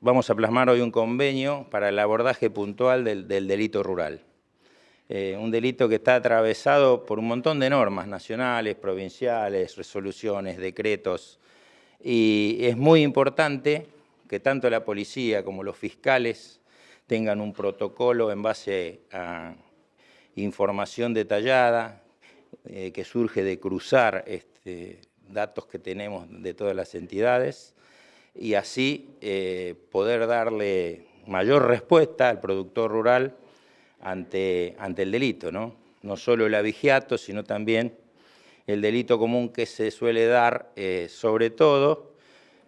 vamos a plasmar hoy un convenio para el abordaje puntual del, delito rural. Eh, un delito que está atravesado por un montón de normas nacionales, provinciales, resoluciones, decretos, y es muy importante que tanto la policía como los fiscales tengan un protocolo en base a información detallada eh, que surge de cruzar este, datos que tenemos de todas las entidades y así eh, poder darle mayor respuesta al productor rural ante, ante el delito, ¿no? no solo el avigiato, sino también el delito común que se suele dar, eh, sobre todo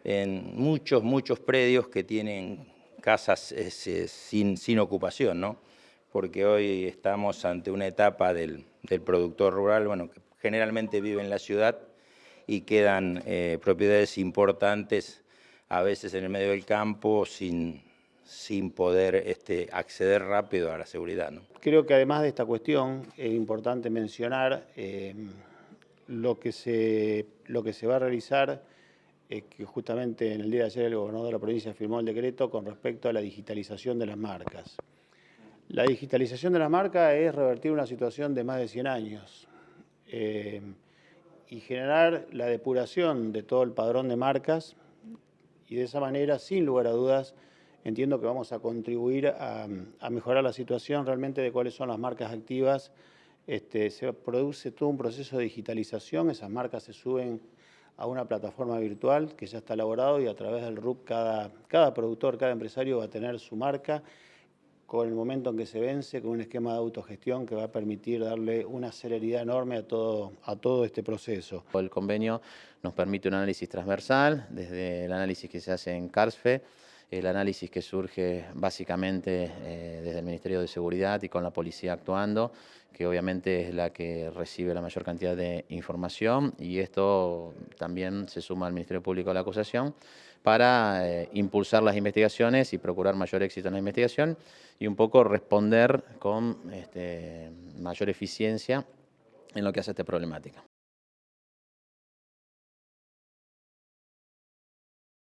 en muchos, muchos predios que tienen casas sin, sin ocupación, ¿no? porque hoy estamos ante una etapa del, del productor rural, bueno, que generalmente vive en la ciudad y quedan eh, propiedades importantes a veces en el medio del campo sin, sin poder este, acceder rápido a la seguridad. ¿no? Creo que además de esta cuestión es importante mencionar eh, lo, que se, lo que se va a realizar, eh, que justamente en el día de ayer el gobernador de la provincia firmó el decreto con respecto a la digitalización de las marcas. La digitalización de las marcas es revertir una situación de más de 100 años eh, y generar la depuración de todo el padrón de marcas y de esa manera, sin lugar a dudas, entiendo que vamos a contribuir a, mejorar la situación realmente de cuáles son las marcas activas. Este, se produce todo un proceso de digitalización, esas marcas se suben a una plataforma virtual que ya está elaborado y a través del RUP cada, cada productor, cada empresario va a tener su marca con el momento en que se vence, con un esquema de autogestión que va a permitir darle una celeridad enorme a todo, a todo este proceso. El convenio nos permite un análisis transversal, desde el análisis que se hace en CARSFE, el análisis que surge básicamente eh, desde el Ministerio de Seguridad y con la policía actuando, que obviamente es la que recibe la mayor cantidad de información y esto también se suma al Ministerio Público de la Acusación para eh, impulsar las investigaciones y procurar mayor éxito en la investigación y un poco responder con este, mayor eficiencia en lo que hace esta problemática.